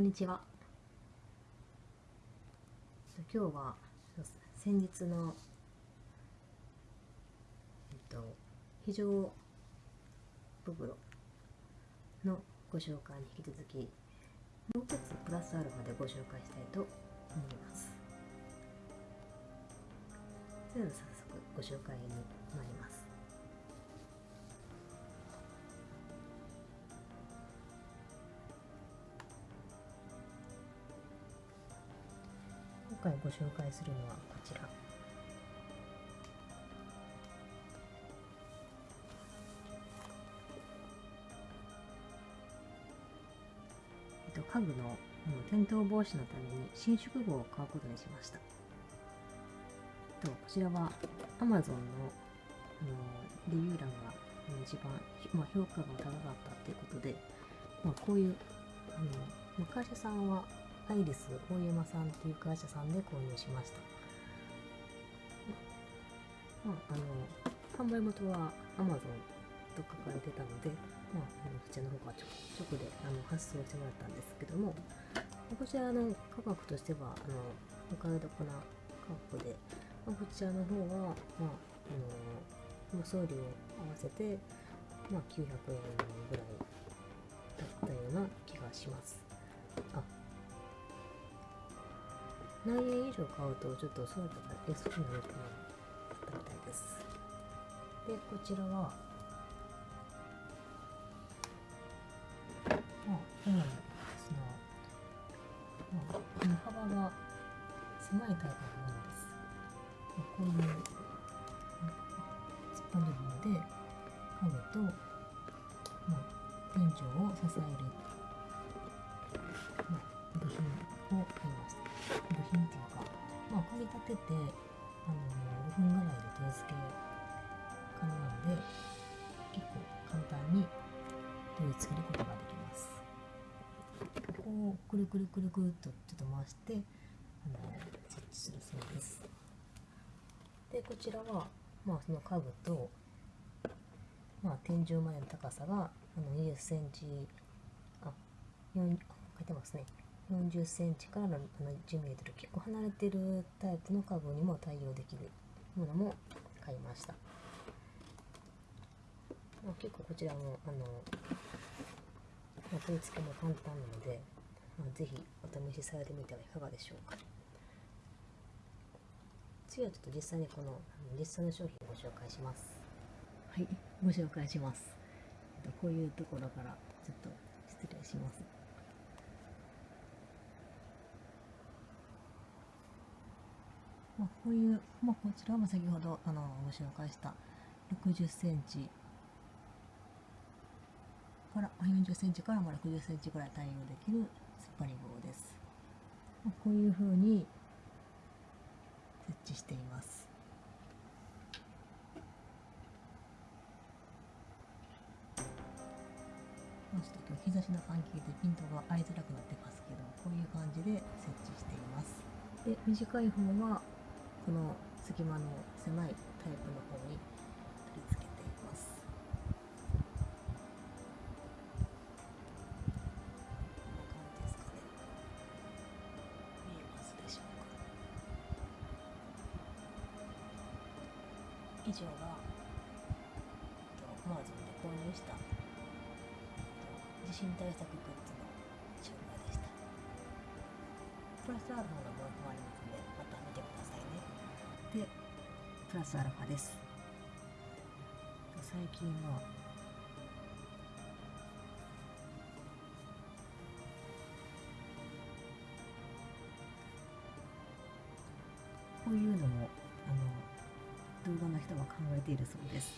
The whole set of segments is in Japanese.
こんにちは。今日は先日のえっと非常袋のご紹介に引き続きもう一つプラスアルファでご紹介したいと思います。それでは早速ご紹介に参ります。回ご紹介するのはこちら、家具の転倒防止のために伸縮号を買うことにしました。とこちらは Amazon のレビュー欄が一番、評価が高かったということで、まあ、こういうあの会社さんはアイリス大山さんっていう会社さんで購入しました。まあ、あの販売元は Amazon と書かれてたので、まあ、あのこちらの方から直であの発送してもらったんですけども、こちらの価格としては、あのお買い得な価格で、まあ、こちらの方は、まあ、あの送料合わせて、まあ、900円ぐらいだったような気がします。あ何円以上買うとちょっと送料が安くなるかなったみたいです。で、こちらは、まあ、主にその、まあ、この幅が狭いタイプのものです。まあ、こういう突っ張り棒で家具と、まあ、天井を支える、あ、組み立てて、あの5分ぐらいで手付け可能なので、結構簡単に取り付けることができます。こう、くるくるくるくるっとちょっと回して、あの設置するそうです。で、こちらは、まあ、その家具と、まあ、天井までの高さがあの20センチ、あ、4、書いてますね。40センチから10メートル結構離れてるタイプの家具にも対応できるものも買いました。ま、結構こちらもあの、まあ、取り付けも簡単なので、まあ、ぜひお試しされてみてはいかがでしょうか。次はちょっと実際にこの実際の商品をご紹介します。はい、ご紹介します。こういうところからちょっと失礼します。まあ、こういう、まあ、こちらも先ほどあのご紹介した60センチから40センチから60センチぐらい対応できる突っ張り棒です。まあ、こういう風に設置しています。ちょっと今日日差しの関係でピントが合いづらくなってますけどこういう感じで設置していますで短い方はこの隙間の狭いタイプの方に取り付けています。こんな感じですかね。見えますでしょうか？以上がアマゾンで購入した地震対策グッズの紹介でした。プラスアルファのものもあります。プラスアルファです。最近はこういうのもあの動画の人は考えているそうです。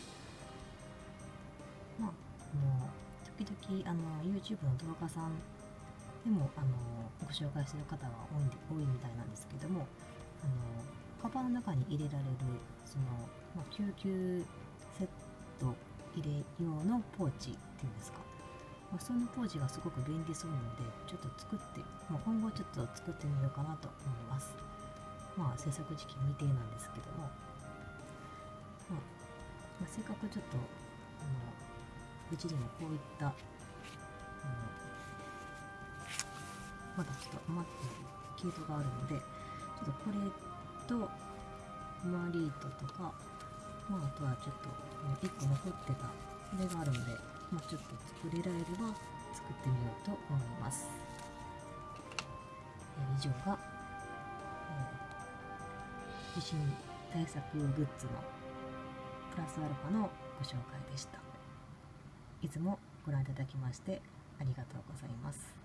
まああの時々あの YouTube の動画さんでもあのご紹介する方は多い多いみたいなんですけどもあのカバンの中に入れられるその、まあ、救急セット入れ用のポーチっていうんですか、まあ、そのポーチがすごく便利そうなのでちょっと作って、まあ、今後ちょっと作ってみようかなと思います。まあ制作時期未定なんですけども、まあ、まあ、せっかくちょっとあのうちでもこういったあのまだちょっと余ってる毛糸があるのでちょっとこれとマリートとかまああとはちょっと1個残ってたそれがあるので、まあ、ちょっと作れられれば作ってみようと思います、え以上が、えー地震対策グッズのプラスアルファのご紹介でした。いつもご覧いただきましてありがとうございます。